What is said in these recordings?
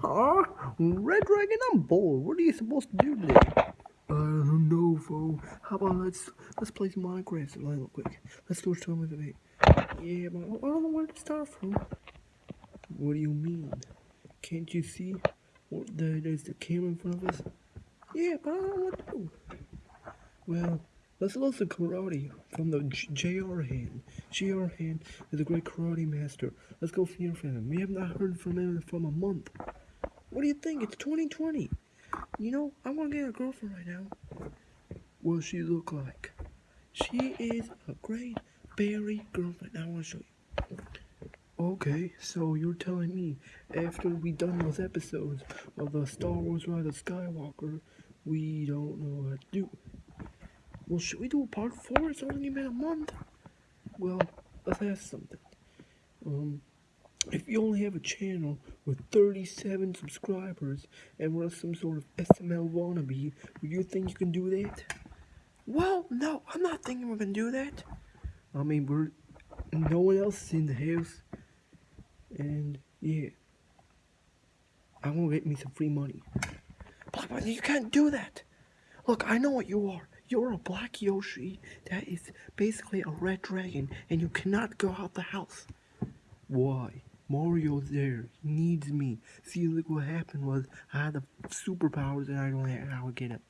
Huh? Red Dragon, I'm bored. What are you supposed to do today? I don't know, fool. How about let's let's play some Minecraft real quick. Let's go to with me. Yeah, but I don't know where to start from. What do you mean? Can't you see? What the, there's the camera in front of us. Yeah, but I don't know what to do. Well, let's listen to karate from the J.R. Hand. J.R. Hand is a great karate master. Let's go from him. We have not heard from him for a month. What do you think? It's 2020. You know, I want to get a girlfriend right now. What she look like? She is a great berry girlfriend. I want to show you. Okay, so you're telling me after we done those episodes of the Star Wars Rise of Skywalker, we don't know what to do. Well, should we do a part four? It's only been a month. Well, let's ask something. Um, if you only have a channel with 37 subscribers and run some sort of SML wannabe, do you think you can do that? Well, no, I'm not thinking we're gonna do that. I mean, we're no one else is in the house. And yeah, I want to get me some free money. Black you can't do that. Look, I know what you are. You're a black Yoshi that is basically a red dragon, and you cannot go out the house. Why? Mario's there. He needs me. See, look what happened was I had the superpowers and I don't know how to get it.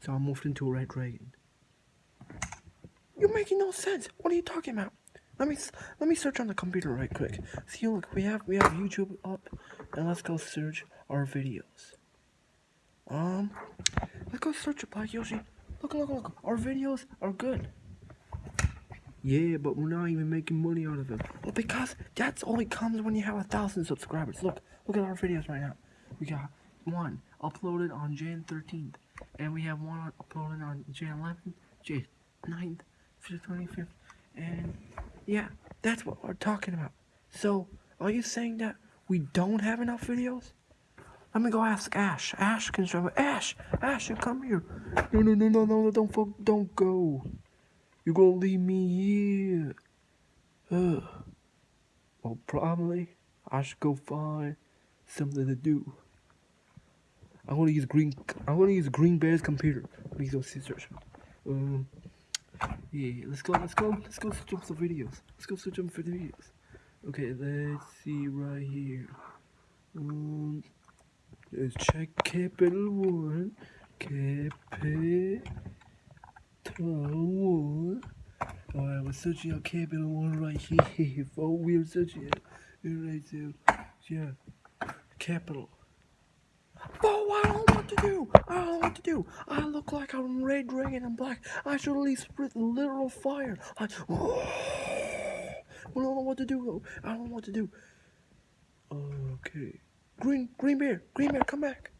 So I moved into a red dragon. You're making no sense. What are you talking about? Let me let me search on the computer right quick. See, look, we have we have YouTube up, and let's go search our videos. Um, let's go search Black Yoshi. Look, look, look. Our videos are good. Yeah, but we're not even making money out of it. Well, because that's only comes when you have a thousand subscribers. Look, look at our videos right now. We got one uploaded on Jan 13th, and we have one uploaded on Jan 11th, Jan 9th, 25th, and yeah, that's what we're talking about. So, are you saying that we don't have enough videos? Let me go ask Ash. Ash can show me. Ash! Ash, you come here. No, no, no, no, no, don't, don't go. You're gonna leave me here. Ugh. Well, probably I should go find something to do. I'm gonna use green. I'm gonna use Green Bear's computer. Me go scissors. Um. Yeah, let's go. Let's go. Let's go switch up some videos. Let's go switch up for the videos. Okay, let's see right here. Um. Let's check capital one. Capital one. We're searching out capital one right here. Oh, we're searching it. Right there. Yeah. Capital. Oh, I don't know what to do. I don't know what to do. I look like I'm red dragon and black. I should at least spit literal fire. I, oh, I don't know what to do. I don't know what to do. Okay. Green, green bear, green bear, come back.